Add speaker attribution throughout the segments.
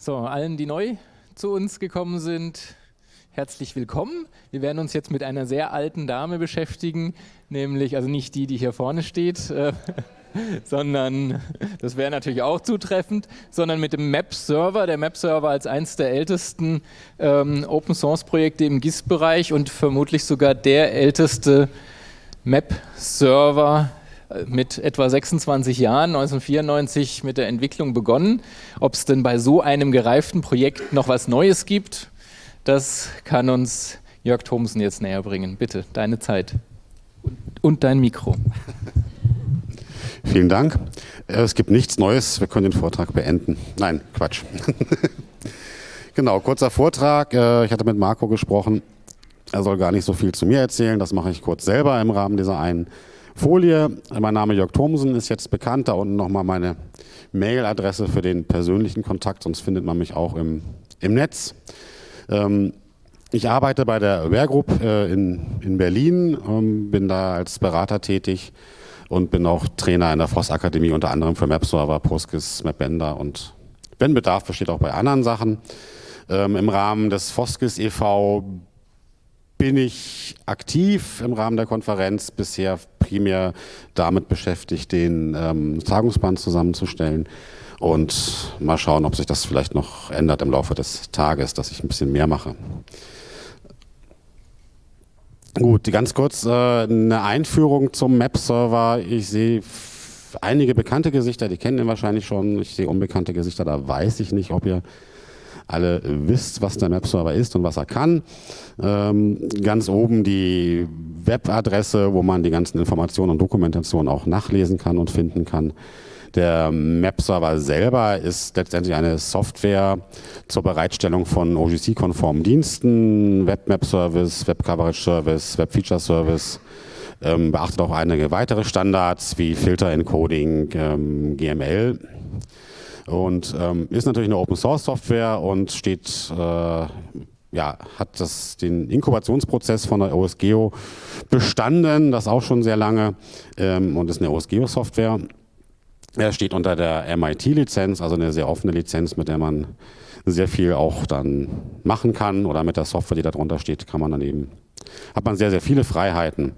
Speaker 1: So, allen, die neu zu uns gekommen sind, herzlich willkommen. Wir werden uns jetzt mit einer sehr alten Dame beschäftigen, nämlich, also nicht die, die hier vorne steht, äh, sondern, das wäre natürlich auch zutreffend, sondern mit dem Map-Server. Der Map-Server als eines der ältesten ähm, Open-Source-Projekte im GIS-Bereich und vermutlich sogar der älteste Map-Server mit etwa 26 Jahren, 1994 mit der Entwicklung begonnen. Ob es denn bei so einem gereiften Projekt noch was Neues gibt, das kann uns Jörg Thomsen jetzt näher bringen. Bitte, deine Zeit und dein Mikro.
Speaker 2: Vielen Dank. Äh, es gibt nichts Neues, wir können den Vortrag beenden. Nein, Quatsch. genau, kurzer Vortrag. Äh, ich hatte mit Marco gesprochen. Er soll gar nicht so viel zu mir erzählen, das mache ich kurz selber im Rahmen dieser einen Folie. Mein Name Jörg Thomsen ist jetzt bekannt. Da unten nochmal meine Mailadresse für den persönlichen Kontakt, sonst findet man mich auch im, im Netz. Ähm, ich arbeite bei der Aware Group äh, in, in Berlin, ähm, bin da als Berater tätig und bin auch Trainer in der Voss Akademie, unter anderem für MapServer, PostGIS, MapBender und wenn Bedarf besteht auch bei anderen Sachen. Ähm, Im Rahmen des Foskis e.V. bin ich aktiv im Rahmen der Konferenz, bisher primär damit beschäftigt, den ähm, Tagungsband zusammenzustellen und mal schauen, ob sich das vielleicht noch ändert im Laufe des Tages, dass ich ein bisschen mehr mache. Gut, ganz kurz äh, eine Einführung zum Map-Server. Ich sehe einige bekannte Gesichter, die kennen ihn wahrscheinlich schon. Ich sehe unbekannte Gesichter, da weiß ich nicht, ob ihr alle wisst, was der Map-Server ist und was er kann. Ähm, ganz oben die Webadresse, wo man die ganzen Informationen und Dokumentationen auch nachlesen kann und finden kann. Der Map-Server selber ist letztendlich eine Software zur Bereitstellung von OGC-konformen Diensten, Web-Map-Service, Web-Coverage-Service, Web-Feature-Service, ähm, beachtet auch einige weitere Standards wie Filter-Encoding, ähm, GML und ähm, ist natürlich eine Open-Source-Software und steht äh, ja, hat das, den Inkubationsprozess von der OSGeo bestanden, das auch schon sehr lange ähm, und ist eine OSGeo-Software. Er steht unter der MIT-Lizenz, also eine sehr offene Lizenz, mit der man sehr viel auch dann machen kann oder mit der Software, die darunter steht, kann man dann eben, hat man sehr, sehr viele Freiheiten.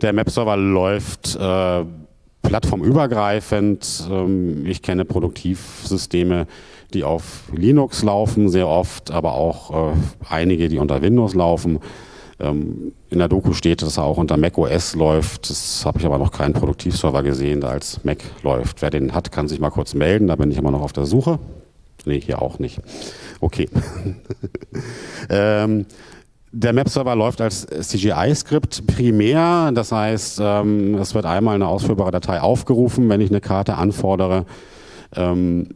Speaker 2: Der Map-Server läuft äh, plattformübergreifend. Ähm, ich kenne Produktivsysteme, die auf Linux laufen, sehr oft, aber auch äh, einige, die unter Windows laufen. Ähm, in der Doku steht, dass er auch unter Mac OS läuft. Das habe ich aber noch keinen Produktivserver gesehen, der als Mac läuft. Wer den hat, kann sich mal kurz melden. Da bin ich immer noch auf der Suche. Nee, hier auch nicht. Okay. ähm, der Map-Server läuft als CGI-Skript primär. Das heißt, ähm, es wird einmal eine ausführbare Datei aufgerufen, wenn ich eine Karte anfordere. Ähm,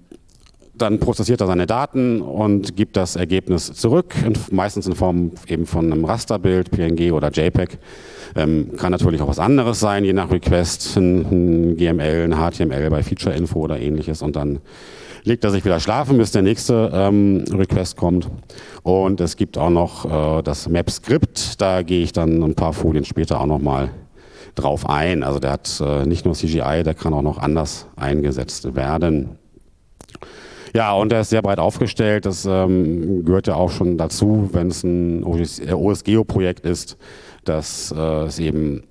Speaker 2: dann prozessiert er seine Daten und gibt das Ergebnis zurück, meistens in Form eben von einem Rasterbild, PNG oder JPEG. Ähm, kann natürlich auch was anderes sein, je nach Request, ein, ein GML, ein HTML bei Feature-Info oder ähnliches und dann legt er sich wieder schlafen, bis der nächste ähm, Request kommt. Und es gibt auch noch äh, das Map-Skript, da gehe ich dann ein paar Folien später auch nochmal drauf ein. Also der hat äh, nicht nur CGI, der kann auch noch anders eingesetzt werden. Ja, und er ist sehr breit aufgestellt. Das ähm, gehört ja auch schon dazu, wenn es ein OSGeo-Projekt ist, dass äh, es eben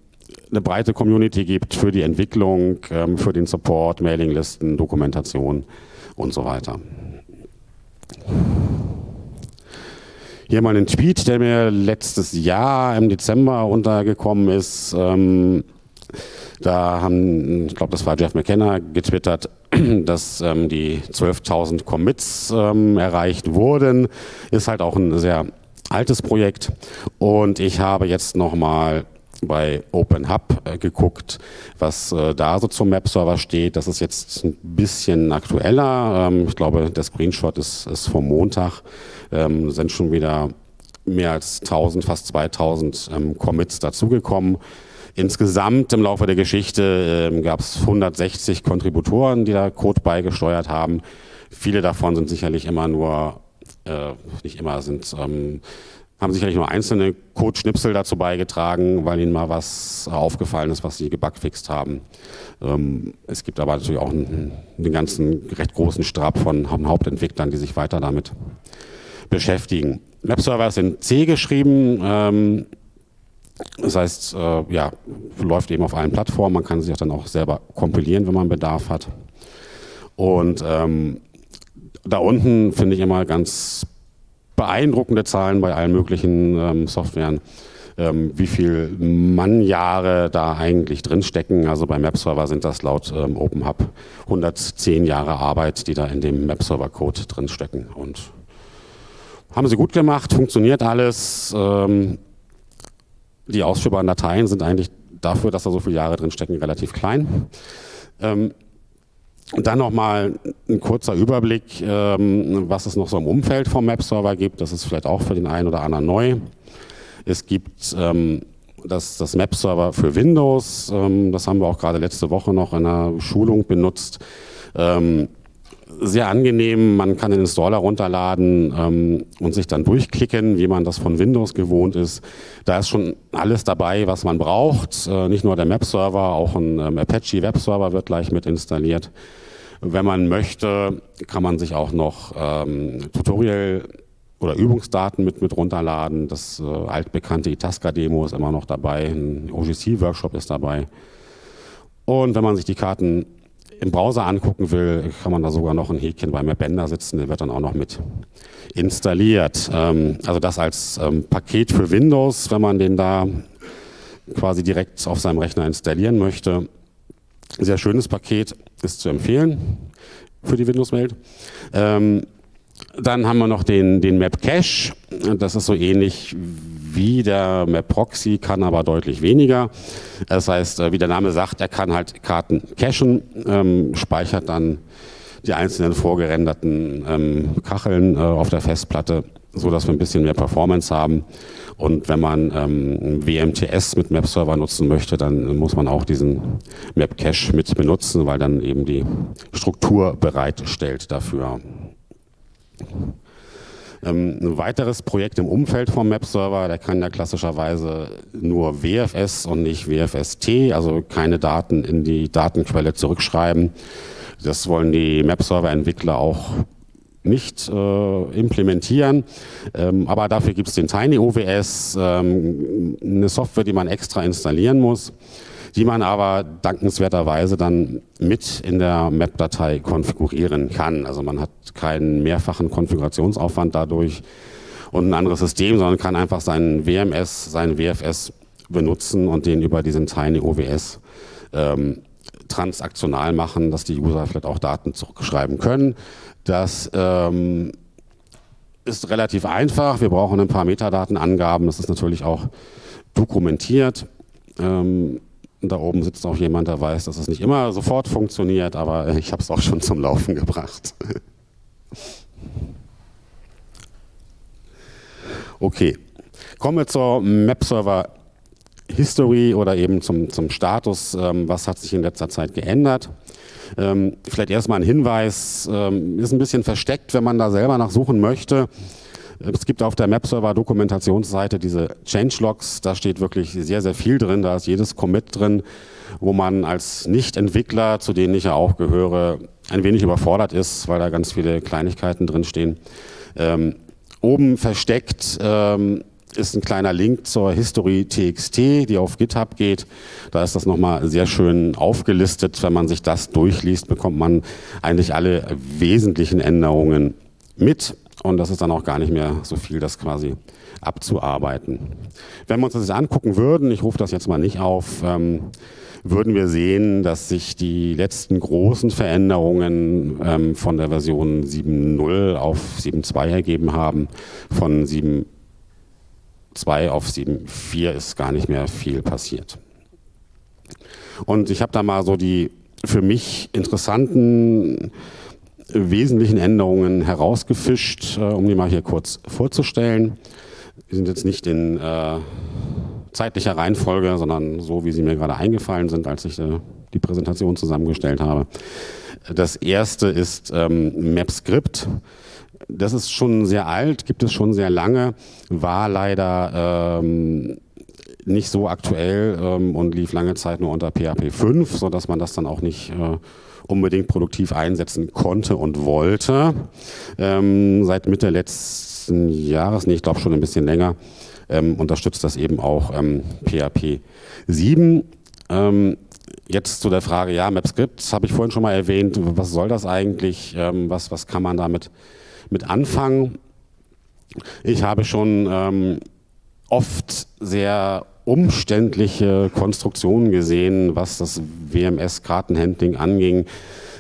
Speaker 2: eine breite Community gibt für die Entwicklung, ähm, für den Support, Mailinglisten, Dokumentation und so weiter. Hier mal ein Tweet, der mir letztes Jahr im Dezember untergekommen ist. Ähm, da haben, ich glaube, das war Jeff McKenna, getwittert, dass ähm, die 12.000 Commits ähm, erreicht wurden. Ist halt auch ein sehr altes Projekt. Und ich habe jetzt nochmal bei OpenHub äh, geguckt, was äh, da so zum Map-Server steht. Das ist jetzt ein bisschen aktueller. Ähm, ich glaube, der Screenshot ist, ist vom Montag. Ähm, sind schon wieder mehr als 1000, fast 2000 ähm, Commits dazugekommen. Insgesamt im Laufe der Geschichte ähm, gab es 160 Kontributoren, die da Code beigesteuert haben. Viele davon sind sicherlich immer nur, äh, nicht immer, sind ähm, haben sicherlich nur einzelne Code-Schnipsel dazu beigetragen, weil ihnen mal was aufgefallen ist, was sie gebugfixt haben. Ähm, es gibt aber natürlich auch einen, ganzen recht großen Strab von Hauptentwicklern, die sich weiter damit beschäftigen. Webserver ist in C geschrieben. Ähm, das heißt, äh, ja, läuft eben auf allen Plattformen. Man kann sich auch dann auch selber kompilieren, wenn man Bedarf hat. Und ähm, da unten finde ich immer ganz beeindruckende Zahlen bei allen möglichen ähm, Softwaren, ähm, wie viel Mannjahre da eigentlich drinstecken. Also beim Mapserver sind das laut ähm, OpenHub 110 Jahre Arbeit, die da in dem Mapserver-Code drinstecken. Und haben sie gut gemacht, funktioniert alles. Ähm, die ausführbaren Dateien sind eigentlich dafür, dass da so viele Jahre drinstecken, relativ klein. Ähm, und dann nochmal ein kurzer Überblick, ähm, was es noch so im Umfeld vom Map-Server gibt. Das ist vielleicht auch für den einen oder anderen neu. Es gibt ähm, das, das Map-Server für Windows. Ähm, das haben wir auch gerade letzte Woche noch in einer Schulung benutzt. Sehr angenehm, man kann den Installer runterladen ähm, und sich dann durchklicken, wie man das von Windows gewohnt ist. Da ist schon alles dabei, was man braucht. Äh, nicht nur der Map-Server, auch ein ähm, Apache Web-Server wird gleich mit installiert. Wenn man möchte, kann man sich auch noch ähm, Tutorial oder Übungsdaten mit, mit runterladen. Das äh, altbekannte Itasca-Demo ist immer noch dabei, ein OGC-Workshop ist dabei. Und wenn man sich die Karten im Browser angucken will, kann man da sogar noch ein Häkchen beim Appender sitzen, der wird dann auch noch mit installiert. Ähm, also das als ähm, Paket für Windows, wenn man den da quasi direkt auf seinem Rechner installieren möchte. Sehr schönes Paket, ist zu empfehlen für die Windows-Welt. Ähm, dann haben wir noch den, den Map Cache. Das ist so ähnlich wie der Map Proxy, kann aber deutlich weniger. Das heißt, äh, wie der Name sagt, er kann halt Karten cachen, ähm, speichert dann die einzelnen vorgerenderten ähm, Kacheln äh, auf der Festplatte, so dass wir ein bisschen mehr Performance haben. Und wenn man ähm, WMTS mit Map-Server nutzen möchte, dann muss man auch diesen Map-Cache mit benutzen, weil dann eben die Struktur bereitstellt dafür. Ähm, ein weiteres Projekt im Umfeld vom Map-Server, der kann ja klassischerweise nur WFS und nicht WFST, also keine Daten in die Datenquelle zurückschreiben. Das wollen die Map-Server-Entwickler auch nicht äh, implementieren, ähm, aber dafür gibt es den Tiny OWS, ähm, eine Software, die man extra installieren muss die man aber dankenswerterweise dann mit in der Map-Datei konfigurieren kann. Also man hat keinen mehrfachen Konfigurationsaufwand dadurch und ein anderes System, sondern kann einfach seinen WMS, seinen WFS benutzen und den über diesen Tiny OWS ähm, transaktional machen, dass die User vielleicht auch Daten zurückschreiben können. Das ähm, ist relativ einfach. Wir brauchen ein paar Metadatenangaben. Das ist natürlich auch dokumentiert. Ähm, da oben sitzt auch jemand, der weiß, dass es nicht immer sofort funktioniert, aber ich habe es auch schon zum Laufen gebracht. Okay, kommen wir zur Map-Server History oder eben zum, zum Status, ähm, was hat sich in letzter Zeit geändert. Ähm, vielleicht erstmal ein Hinweis, ähm, ist ein bisschen versteckt, wenn man da selber nachsuchen möchte. Es gibt auf der Map-Server-Dokumentationsseite diese Changelogs, da steht wirklich sehr, sehr viel drin, da ist jedes Commit drin, wo man als Nicht-Entwickler, zu denen ich ja auch gehöre, ein wenig überfordert ist, weil da ganz viele Kleinigkeiten drin stehen. Ähm, oben versteckt ähm, ist ein kleiner Link zur History TXT, die auf GitHub geht. Da ist das nochmal sehr schön aufgelistet. Wenn man sich das durchliest, bekommt man eigentlich alle wesentlichen Änderungen mit und das ist dann auch gar nicht mehr so viel, das quasi abzuarbeiten. Wenn wir uns das jetzt angucken würden, ich rufe das jetzt mal nicht auf, ähm, würden wir sehen, dass sich die letzten großen Veränderungen ähm, von der Version 7.0 auf 7.2 ergeben haben. Von 7.2 auf 7.4 ist gar nicht mehr viel passiert. Und ich habe da mal so die für mich interessanten wesentlichen Änderungen herausgefischt, äh, um die mal hier kurz vorzustellen. Die sind jetzt nicht in äh, zeitlicher Reihenfolge, sondern so, wie sie mir gerade eingefallen sind, als ich äh, die Präsentation zusammengestellt habe. Das erste ist ähm, MapScript. das ist schon sehr alt, gibt es schon sehr lange, war leider ähm, nicht so aktuell ähm, und lief lange Zeit nur unter PHP 5, sodass man das dann auch nicht äh, unbedingt produktiv einsetzen konnte und wollte. Ähm, seit Mitte letzten Jahres, nee, ich glaube schon ein bisschen länger, ähm, unterstützt das eben auch ähm, PHP 7. Ähm, jetzt zu der Frage, ja, MapScript, das habe ich vorhin schon mal erwähnt, was soll das eigentlich, ähm, was, was kann man damit mit anfangen? Ich habe schon ähm, oft sehr umständliche Konstruktionen gesehen, was das WMS-Kartenhandling anging.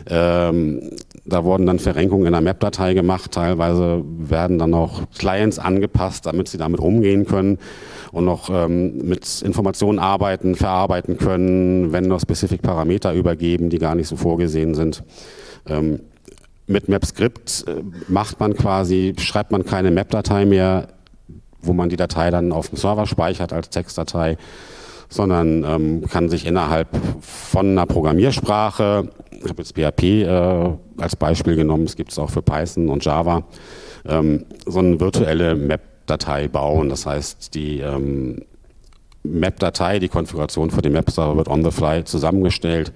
Speaker 2: Ähm, da wurden dann Verrenkungen in der Map-Datei gemacht. Teilweise werden dann auch Clients angepasst, damit sie damit umgehen können und noch ähm, mit Informationen arbeiten, verarbeiten können, wenn noch specific Parameter übergeben, die gar nicht so vorgesehen sind. Ähm, mit MapScript äh, macht man quasi, schreibt man keine Map-Datei mehr wo man die Datei dann auf dem Server speichert als Textdatei, sondern ähm, kann sich innerhalb von einer Programmiersprache, ich habe jetzt PHP äh, als Beispiel genommen, es gibt es auch für Python und Java, ähm, so eine virtuelle Map-Datei bauen. Das heißt, die ähm, Map-Datei, die Konfiguration für den Map-Server wird on the fly zusammengestellt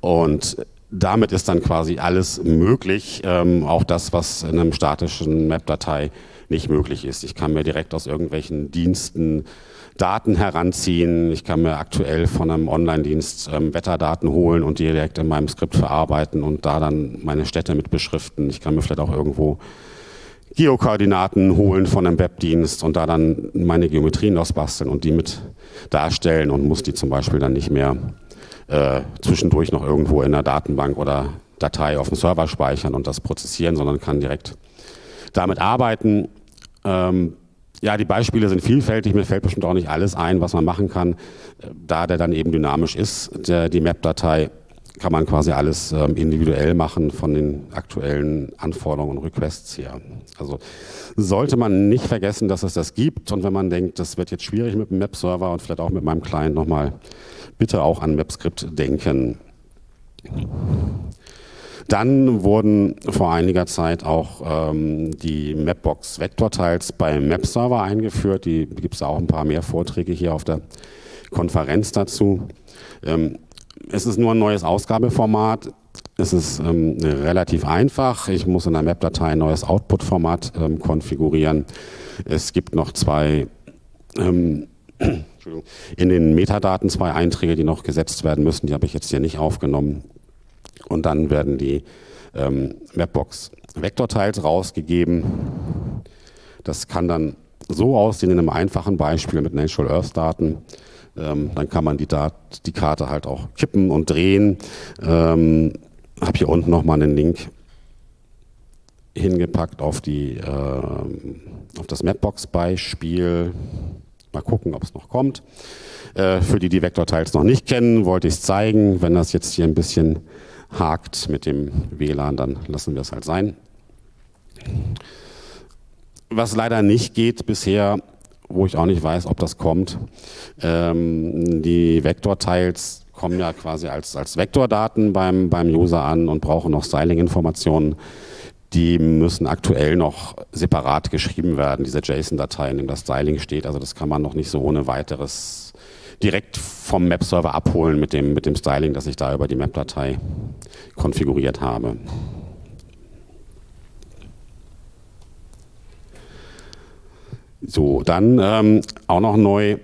Speaker 2: und damit ist dann quasi alles möglich, ähm, auch das, was in einem statischen Map-Datei nicht möglich ist. Ich kann mir direkt aus irgendwelchen Diensten Daten heranziehen. Ich kann mir aktuell von einem Online-Dienst ähm, Wetterdaten holen und die direkt in meinem Skript verarbeiten und da dann meine Städte mit beschriften. Ich kann mir vielleicht auch irgendwo Geokoordinaten holen von einem Webdienst und da dann meine Geometrien ausbasteln und die mit darstellen und muss die zum Beispiel dann nicht mehr äh, zwischendurch noch irgendwo in der Datenbank oder Datei auf dem Server speichern und das prozessieren, sondern kann direkt damit arbeiten. Ähm, ja, die Beispiele sind vielfältig, mir fällt bestimmt auch nicht alles ein, was man machen kann. Da der dann eben dynamisch ist, der, die Map-Datei, kann man quasi alles ähm, individuell machen von den aktuellen Anforderungen und Requests her. Also sollte man nicht vergessen, dass es das gibt und wenn man denkt, das wird jetzt schwierig mit dem Map-Server und vielleicht auch mit meinem Client nochmal, bitte auch an MapScript denken. Dann wurden vor einiger Zeit auch ähm, die Mapbox Vector-Tiles beim Map-Server eingeführt. Die gibt es auch ein paar mehr Vorträge hier auf der Konferenz dazu. Ähm, es ist nur ein neues Ausgabeformat. Es ist ähm, relativ einfach. Ich muss in der Map-Datei ein neues Output-Format ähm, konfigurieren. Es gibt noch zwei ähm, in den Metadaten zwei Einträge, die noch gesetzt werden müssen. Die habe ich jetzt hier nicht aufgenommen. Und dann werden die ähm, Mapbox Vektorteils rausgegeben. Das kann dann so aussehen in einem einfachen Beispiel mit Natural Earth Daten. Ähm, dann kann man die, Dat die Karte halt auch kippen und drehen. Ähm, habe hier unten nochmal einen Link hingepackt auf, die, äh, auf das Mapbox-Beispiel. Mal gucken, ob es noch kommt. Äh, für die, die Vektorteils noch nicht kennen, wollte ich es zeigen. Wenn das jetzt hier ein bisschen hakt mit dem WLAN, dann lassen wir es halt sein. Was leider nicht geht bisher, wo ich auch nicht weiß, ob das kommt, ähm, die Vektorteils kommen ja quasi als, als Vektordaten beim, beim User an und brauchen noch Styling-Informationen. Die müssen aktuell noch separat geschrieben werden, diese JSON-Datei, in dem das Styling steht. Also das kann man noch nicht so ohne weiteres direkt vom Map-Server abholen mit dem, mit dem Styling, das ich da über die Map-Datei konfiguriert habe. So, dann ähm, auch noch neu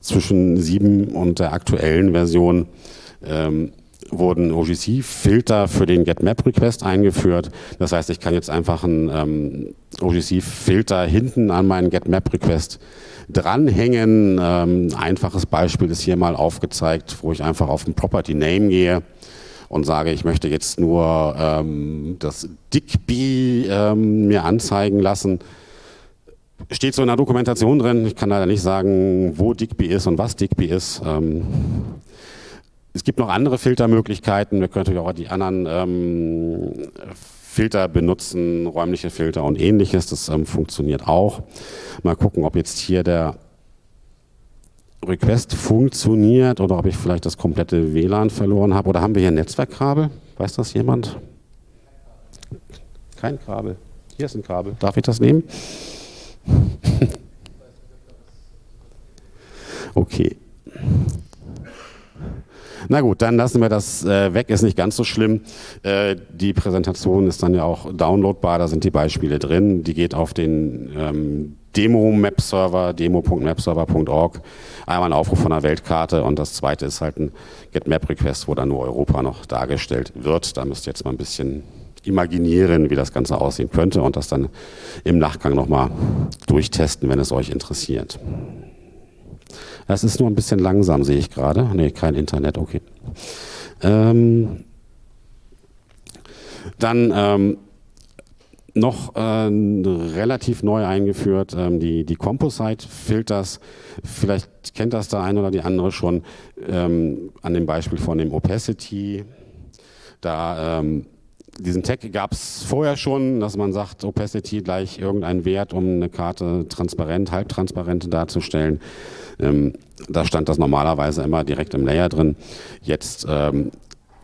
Speaker 2: zwischen 7 und der aktuellen Version ähm, wurden OGC-Filter für den GetMap-Request eingeführt. Das heißt, ich kann jetzt einfach einen ähm, OGC-Filter hinten an meinen GetMap-Request dranhängen. Ähm, einfaches Beispiel ist hier mal aufgezeigt, wo ich einfach auf den Property Name gehe und sage, ich möchte jetzt nur ähm, das Digby ähm, mir anzeigen lassen. Steht so in der Dokumentation drin. Ich kann leider nicht sagen, wo Digby ist und was Digby ist. Ähm, es gibt noch andere Filtermöglichkeiten. Wir können natürlich auch die anderen ähm, Filter benutzen, räumliche Filter und ähnliches. Das ähm, funktioniert auch. Mal gucken, ob jetzt hier der Request funktioniert oder ob ich vielleicht das komplette WLAN verloren habe. Oder haben wir hier ein Netzwerkkabel? Weiß das jemand? Kein Kabel. Hier ist ein Kabel. Darf ich das nehmen? okay. Na gut, dann lassen wir das äh, weg, ist nicht ganz so schlimm. Äh, die Präsentation ist dann ja auch downloadbar, da sind die Beispiele drin. Die geht auf den ähm, Demo-Map-Server, demo.mapserver.org. Einmal ein Aufruf von der Weltkarte und das zweite ist halt ein Get-Map-Request, wo dann nur Europa noch dargestellt wird. Da müsst ihr jetzt mal ein bisschen imaginieren, wie das Ganze aussehen könnte und das dann im Nachgang nochmal durchtesten, wenn es euch interessiert. Das ist nur ein bisschen langsam, sehe ich gerade. Nee, kein Internet, okay. Ähm, dann ähm, noch äh, relativ neu eingeführt, ähm, die, die Composite-Filters. Vielleicht kennt das der eine oder die andere schon ähm, an dem Beispiel von dem Opacity. Da ähm, diesen Tag gab es vorher schon, dass man sagt, Opacity gleich irgendein Wert, um eine Karte transparent, halbtransparent darzustellen. Ähm, da stand das normalerweise immer direkt im Layer drin. Jetzt ähm,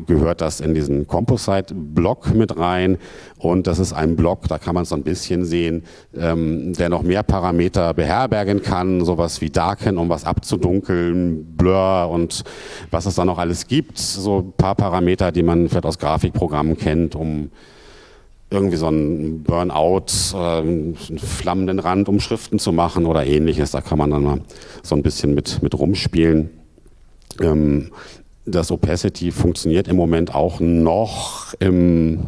Speaker 2: gehört das in diesen Composite-Block mit rein. Und das ist ein Block, da kann man es so ein bisschen sehen, ähm, der noch mehr Parameter beherbergen kann, sowas wie Darken, um was abzudunkeln, Blur und was es da noch alles gibt, so ein paar Parameter, die man vielleicht aus Grafikprogrammen kennt, um irgendwie so einen Burnout, äh, einen flammenden Rand, um Schriften zu machen oder ähnliches, da kann man dann mal so ein bisschen mit, mit rumspielen. Ähm, das Opacity funktioniert im Moment auch noch im,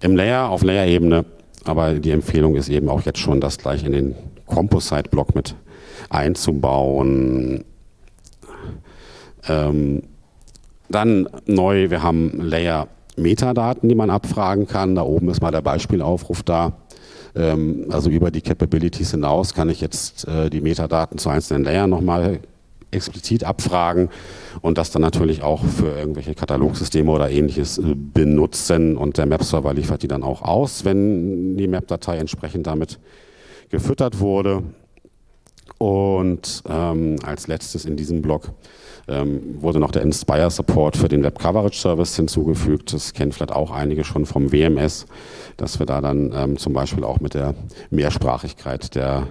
Speaker 2: im Layer, auf Layer-Ebene, aber die Empfehlung ist eben auch jetzt schon, das gleich in den Composite-Block mit einzubauen. Ähm, dann neu, wir haben Layer Metadaten, die man abfragen kann. Da oben ist mal der Beispielaufruf da. Ähm, also über die Capabilities hinaus kann ich jetzt äh, die Metadaten zu einzelnen Layern nochmal explizit abfragen und das dann natürlich auch für irgendwelche Katalogsysteme oder ähnliches äh, benutzen und der Map-Server liefert die dann auch aus, wenn die Map-Datei entsprechend damit gefüttert wurde. Und ähm, als letztes in diesem Blog ähm, wurde noch der Inspire Support für den Web Coverage Service hinzugefügt. Das kennen vielleicht auch einige schon vom WMS, dass wir da dann ähm, zum Beispiel auch mit der Mehrsprachigkeit der,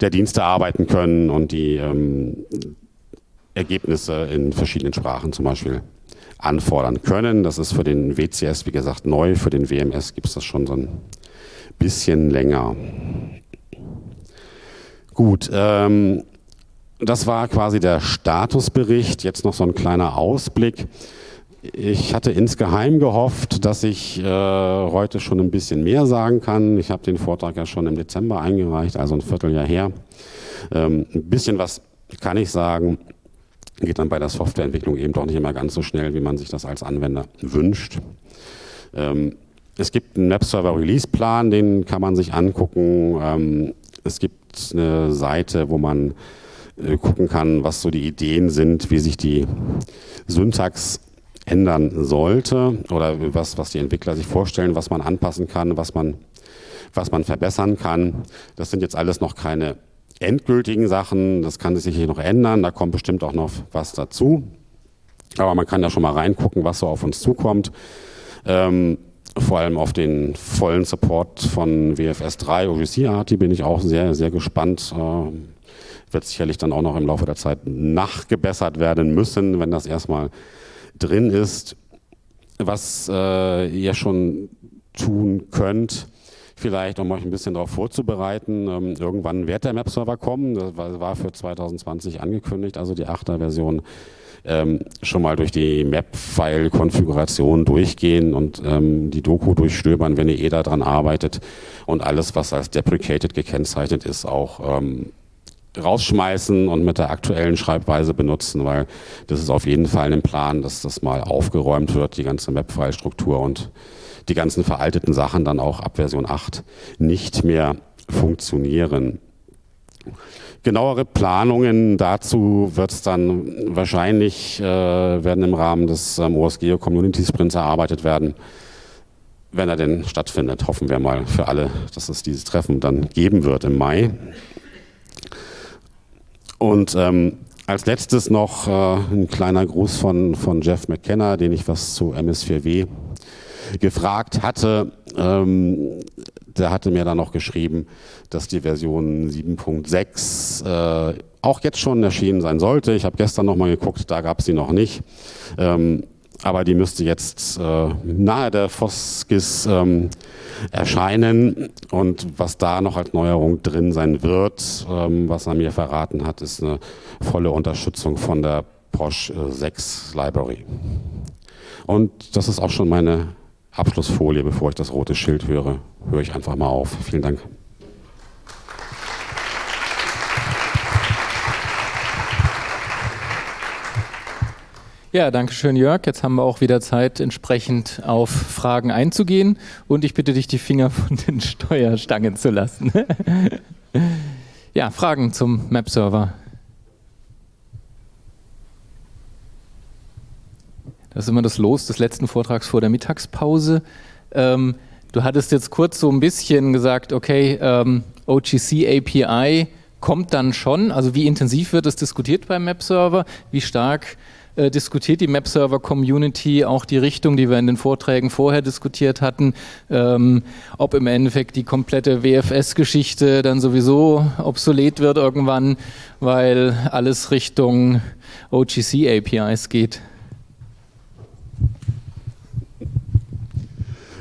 Speaker 2: der Dienste arbeiten können und die ähm, Ergebnisse in verschiedenen Sprachen zum Beispiel anfordern können. Das ist für den WCS, wie gesagt, neu. Für den WMS gibt es das schon so ein bisschen länger. Gut, ähm, das war quasi der Statusbericht. Jetzt noch so ein kleiner Ausblick. Ich hatte insgeheim gehofft, dass ich äh, heute schon ein bisschen mehr sagen kann. Ich habe den Vortrag ja schon im Dezember eingereicht, also ein Vierteljahr her. Ähm, ein bisschen was kann ich sagen geht dann bei der Softwareentwicklung eben doch nicht immer ganz so schnell, wie man sich das als Anwender wünscht. Ähm, es gibt einen Webserver-Release-Plan, den kann man sich angucken. Ähm, es gibt eine Seite, wo man äh, gucken kann, was so die Ideen sind, wie sich die Syntax ändern sollte oder was, was die Entwickler sich vorstellen, was man anpassen kann, was man, was man verbessern kann. Das sind jetzt alles noch keine endgültigen Sachen, das kann sich hier noch ändern, da kommt bestimmt auch noch was dazu. Aber man kann da schon mal reingucken, was so auf uns zukommt. Ähm, vor allem auf den vollen Support von WFS 3 OGC Arti bin ich auch sehr, sehr gespannt. Äh, wird sicherlich dann auch noch im Laufe der Zeit nachgebessert werden müssen, wenn das erstmal drin ist. Was äh, ihr schon tun könnt, vielleicht, um euch ein bisschen darauf vorzubereiten. Ähm, irgendwann wird der Map-Server kommen, das war für 2020 angekündigt, also die 8er Version. Ähm, schon mal durch die Map-File-Konfiguration durchgehen und ähm, die Doku durchstöbern, wenn ihr eh daran arbeitet und alles, was als deprecated gekennzeichnet ist, auch ähm, rausschmeißen und mit der aktuellen Schreibweise benutzen, weil das ist auf jeden Fall ein Plan, dass das mal aufgeräumt wird, die ganze Map-File-Struktur und die ganzen veralteten Sachen dann auch ab Version 8 nicht mehr funktionieren. Genauere Planungen dazu wird es dann wahrscheinlich, äh, werden im Rahmen des ähm, OSGeo Community Sprints erarbeitet werden, wenn er denn stattfindet. Hoffen wir mal für alle, dass es dieses Treffen dann geben wird im Mai. Und ähm, als letztes noch äh, ein kleiner Gruß von, von Jeff McKenna, den ich was zu MS4W gefragt hatte. Ähm, der hatte mir dann noch geschrieben, dass die Version 7.6 äh, auch jetzt schon erschienen sein sollte. Ich habe gestern nochmal geguckt, da gab es sie noch nicht. Ähm, aber die müsste jetzt äh, nahe der Foskis ähm, erscheinen. Und was da noch als Neuerung drin sein wird, ähm, was er mir verraten hat, ist eine volle Unterstützung von der Porsche 6 Library. Und das ist auch schon meine Abschlussfolie, bevor ich das rote Schild höre. Höre ich einfach mal auf. Vielen Dank.
Speaker 1: Ja, danke schön, Jörg. Jetzt haben wir auch wieder Zeit, entsprechend auf Fragen einzugehen. Und ich bitte dich, die Finger von den Steuerstangen zu lassen. ja, Fragen zum Map-Server. Das ist immer das Los des letzten Vortrags vor der Mittagspause. Ähm, du hattest jetzt kurz so ein bisschen gesagt, okay, ähm, OGC API kommt dann schon. Also wie intensiv wird es diskutiert beim Map-Server? Wie stark äh, diskutiert die Map-Server-Community auch die Richtung, die wir in den Vorträgen vorher diskutiert hatten, ähm, ob im Endeffekt die komplette WFS-Geschichte dann sowieso obsolet wird irgendwann, weil alles Richtung OGC-APIs geht.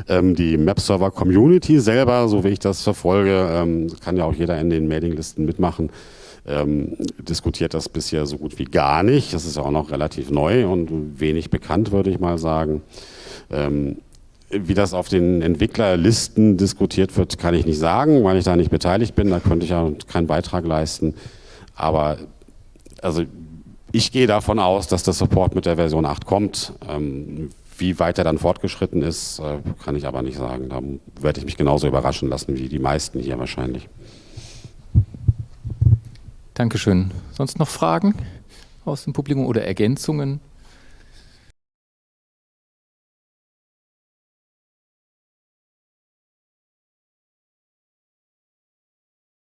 Speaker 2: Ähm, die Map-Server-Community selber, so wie ich das verfolge, ähm, kann ja auch jeder in den Mailinglisten mitmachen, ähm, diskutiert das bisher so gut wie gar nicht. Das ist ja auch noch relativ neu und wenig bekannt, würde ich mal sagen. Ähm, wie das auf den Entwicklerlisten diskutiert wird, kann ich nicht sagen, weil ich da nicht beteiligt bin. Da könnte ich ja keinen Beitrag leisten. Aber also ich gehe davon aus, dass der Support mit der Version 8 kommt. Ähm, wie weit er dann fortgeschritten ist, äh, kann ich aber nicht sagen. Da werde ich mich genauso überraschen lassen wie die meisten hier wahrscheinlich.
Speaker 1: Dankeschön. Sonst noch Fragen aus dem Publikum oder Ergänzungen?